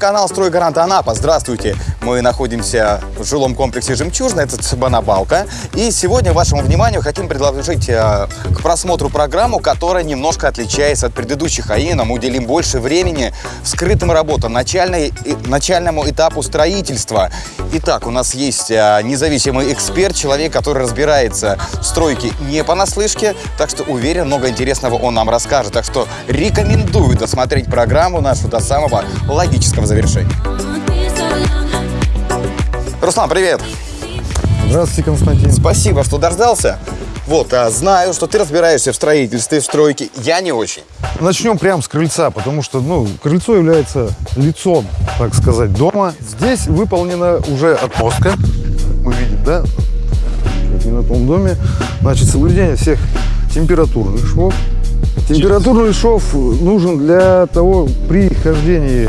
телеканал «Стройгарант Анапа». Здравствуйте! Мы находимся в жилом комплексе «Жемчужина», это Цыбанабалка. И сегодня вашему вниманию хотим предложить э, к просмотру программу, которая немножко отличается от предыдущих, а именно мы уделим больше времени скрытым работам, начальной, начальному этапу строительства. Итак, у нас есть э, независимый эксперт, человек, который разбирается в стройке не понаслышке, так что уверен, много интересного он нам расскажет. Так что рекомендую досмотреть программу нашу до самого логического завершения. Руслан, привет! Здравствуйте, Константин. Спасибо, что дождался. Вот, а знаю, что ты разбираешься в строительстве, в стройке. Я не очень. Начнем прямо с крыльца, потому что ну, крыльцо является лицом, так сказать, дома. Здесь выполнена уже отмостка, мы видим, да, как и на том доме. Значит, соблюдение всех температурных швов. Температурный шов нужен для того, при хождении,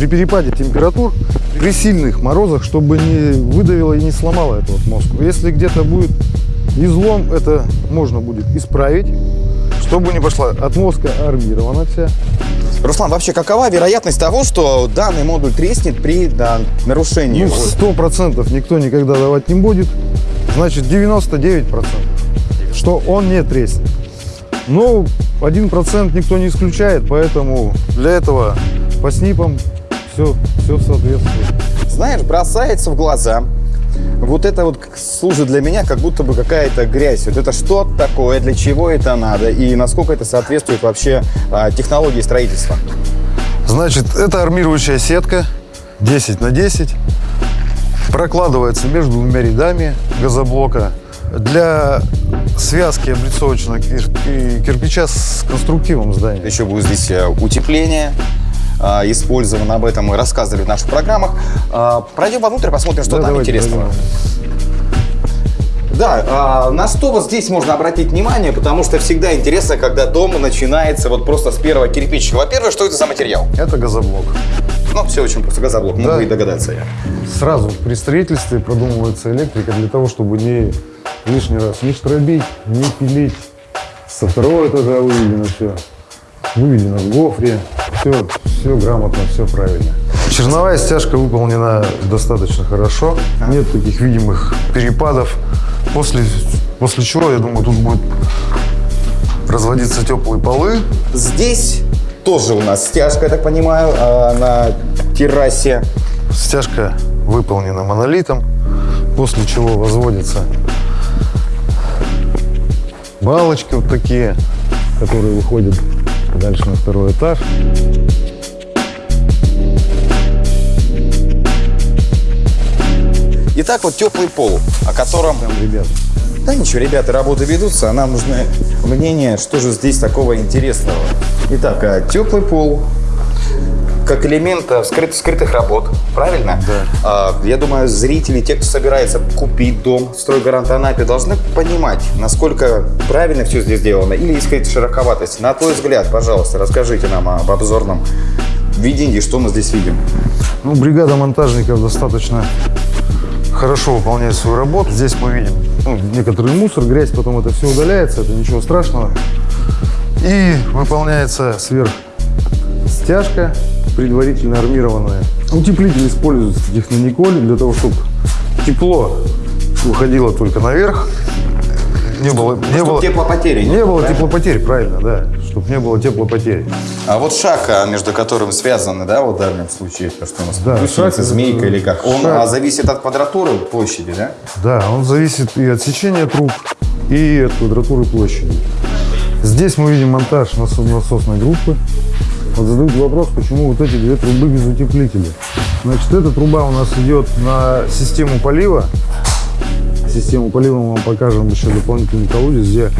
при перепаде температур, при сильных морозах, чтобы не выдавило и не сломало эту отмостку. Если где-то будет излом, это можно будет исправить, чтобы не пошла отмостка армирована вся. Руслан, вообще какова вероятность того, что данный модуль треснет при да, нарушении? Ну, сто процентов никто никогда давать не будет. Значит, 99 процентов, что он не треснет. Но один процент никто не исключает, поэтому для этого по снипам все, все соответствует. Знаешь, бросается в глаза, вот это вот служит для меня как будто бы какая-то грязь. Вот это что такое, для чего это надо и насколько это соответствует вообще а, технологии строительства? Значит, это армирующая сетка 10 на 10. Прокладывается между двумя рядами газоблока. Для связки облицовочного кирпича с конструктивом здания. Еще будет здесь э, утепление, использовано. Об этом мы рассказывали в наших программах. А, пройдем вовнутрь, посмотрим, что да, там давайте, интересного. Давайте. Да, а, на что вот здесь можно обратить внимание, потому что всегда интересно, когда дом начинается вот просто с первого кирпичика. Во-первых, что это за материал? Это газоблок. Ну, все очень просто. Газоблок, да. могу и догадаться я. Сразу при строительстве продумывается электрика для того, чтобы не лишний раз не штробить, не пилить. Со второго этажа выведено все. Выведено в гофре. Все, все грамотно, все правильно. Черновая стяжка выполнена достаточно хорошо. Нет таких видимых перепадов. После, после чего, я думаю, тут будет разводиться теплые полы. Здесь тоже у нас стяжка, я так понимаю, а, на террасе. Стяжка выполнена монолитом, после чего возводятся балочки вот такие, которые выходят дальше на второй этаж. Итак, вот теплый пол, о котором... Там, ребят. Да ничего, ребята, работы ведутся, а нам нужно мнение, что же здесь такого интересного. Итак, а, теплый пол, как элемент э, скрыт, скрытых работ, правильно? Да. А, я думаю, зрители, те, кто собирается купить дом в стройгарант Анапе, должны понимать, насколько правильно все здесь сделано или есть какая-то широковатость. На твой взгляд, пожалуйста, расскажите нам об обзорном видении, что мы здесь видим. Ну, бригада монтажников достаточно хорошо выполняет свою работу. Здесь мы видим ну, некоторый мусор, грязь, потом это все удаляется, это ничего страшного. И выполняется сверх стяжка, предварительно армированная. Утеплитель используется технониколь для того, чтобы тепло уходило только наверх. Не было, не было теплопотери. Не, было теплопотери, правильно, да чтобы не было теплопотери. А вот шаг, между которым связаны, да, вот в данном случае, то, что у нас да, шаг, змейка или как, он шаг. А, зависит от квадратуры площади, да? Да, он зависит и от сечения труб, и от квадратуры площади. Здесь мы видим монтаж насосной группы. Вот задают вопрос, почему вот эти две трубы без утеплителя. Значит, эта труба у нас идет на систему полива. Систему полива мы вам покажем еще дополнительный колодец, где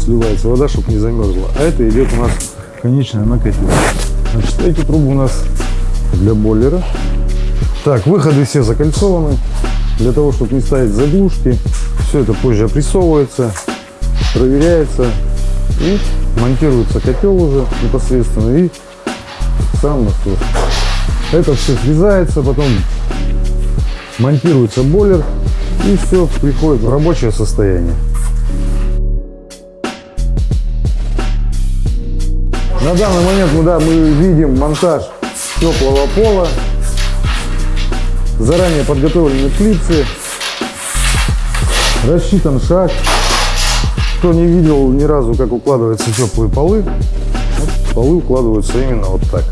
сливается вода, чтобы не замерзла. А это идет у нас конечная накопитель. Значит, эти трубы у нас для бойлера. Так, выходы все закольцованы. Для того, чтобы не ставить заглушки. Все это позже опрессовывается, проверяется. И монтируется котел уже непосредственно. И сам насос. Это все срезается, потом монтируется бойлер. И все приходит в рабочее состояние. На данный момент мы, да, мы видим монтаж теплого пола. Заранее подготовлены клипсы. Рассчитан шаг. Кто не видел ни разу, как укладываются теплые полы, вот полы укладываются именно вот так.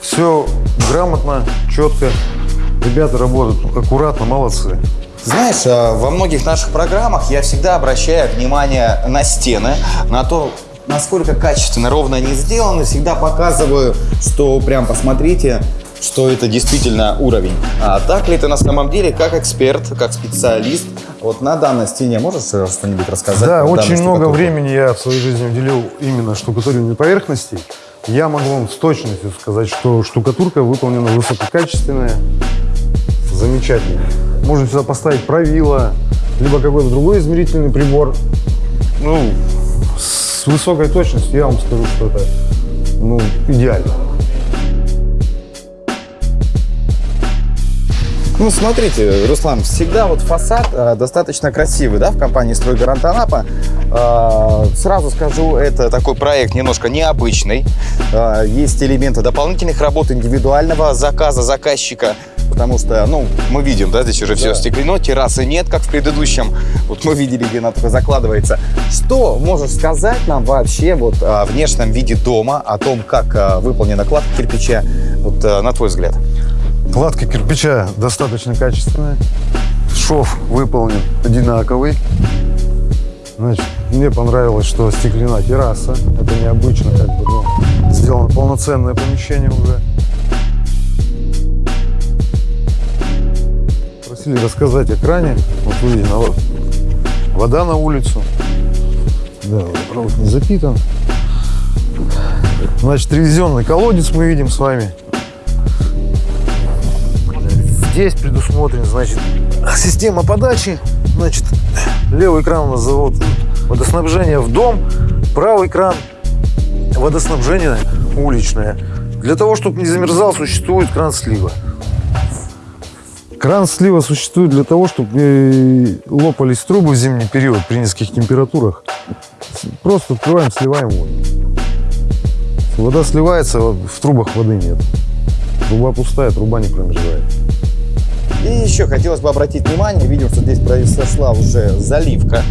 Все грамотно, четко. Ребята работают аккуратно, молодцы. Знаешь, э, во многих наших программах я всегда обращаю внимание на стены, на то, насколько качественно, ровно они сделаны. Всегда показываю, что прям посмотрите, что это действительно уровень. А так ли это на самом деле, как эксперт, как специалист? Вот на данной стене можешь что-нибудь рассказать? Да, очень много времени я в своей жизни уделил именно штукатурению поверхностей. Я могу вам с точностью сказать, что штукатурка выполнена высококачественная, замечательная. Можно сюда поставить правило, либо какой-то другой измерительный прибор. Ну, с высокой точностью я вам скажу, что это ну, идеально. Ну, смотрите, Руслан, всегда вот фасад э, достаточно красивый, да, в компании «Стройгарант Анапа». Э, сразу скажу, это такой проект немножко необычный. Э, есть элементы дополнительных работ, индивидуального заказа заказчика, потому что, ну, мы видим, да, здесь уже все стеклено, террасы нет, как в предыдущем. Вот мы видели, где она только закладывается. Что можешь сказать нам вообще вот о внешнем виде дома, о том, как э, выполнена кладка кирпича, вот э, на твой взгляд? Кладка кирпича достаточно качественная. Шов выполнен одинаковый. Значит, мне понравилось, что стеклена терраса. Это необычно, как бы, ну, сделано полноценное помещение уже. Просили рассказать о кране. Вот видите, вода на улицу. Да, водопровод не запитан. Значит, ревизионный колодец мы видим с вами. Здесь предусмотрен, значит, система подачи. Значит, левый кран у нас завод водоснабжения в дом, правый кран водоснабжение уличное. Для того, чтобы не замерзал, существует кран слива. Кран слива существует для того, чтобы э, лопались трубы в зимний период при низких температурах. Просто открываем, сливаем воду. Вода сливается, в трубах воды нет. Труба пустая, труба не промерзает. И еще хотелось бы обратить внимание, видим, что здесь произошла уже заливка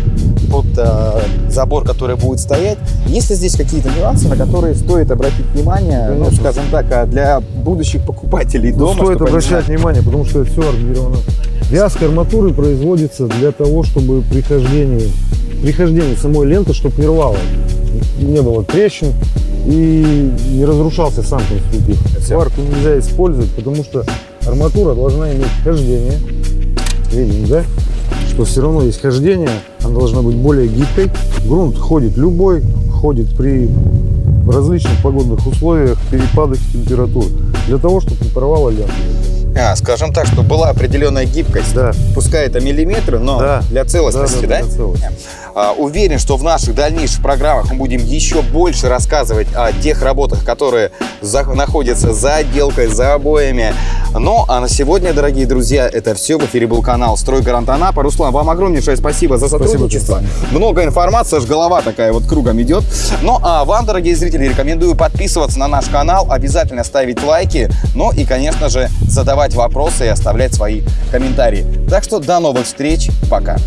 под э, забор, который будет стоять. Есть ли здесь какие-то нюансы, на которые стоит обратить внимание, ну, Конечно. скажем так, а для будущих покупателей Ну, дома? стоит чтобы они обращать знали? внимание, потому что все армировано. Вязка арматуры производится для того, чтобы при хождении, при хождении самой ленты, чтобы не рвало, не было трещин и не разрушался сам конструктив. Сварку нельзя использовать, потому что арматура должна иметь хождение. Видим, да? Что все равно есть хождение, она должна быть более гибкой. Грунт ходит любой, ходит при различных погодных условиях, перепадах температур, для того, чтобы не порвало ленту. А, скажем так, что была определенная гибкость. Да. Пускай это миллиметры, но Да. для целостности, да? Да, да, для целостности. А, Уверен, что в наших дальнейших программах мы будем еще больше рассказывать о тех работах, которые за- находятся за отделкой, за обоями. Ну, а на сегодня, дорогие друзья, это все. В эфире был канал «Стройгарант Анапа». Руслан, вам огромнейшее спасибо за сотрудничество. Много информации, аж голова такая вот кругом идет. Ну, а вам, дорогие зрители, рекомендую подписываться на наш канал, обязательно ставить лайки, ну и, конечно же, задавать вопросы и оставлять свои комментарии. Так что до новых встреч, пока.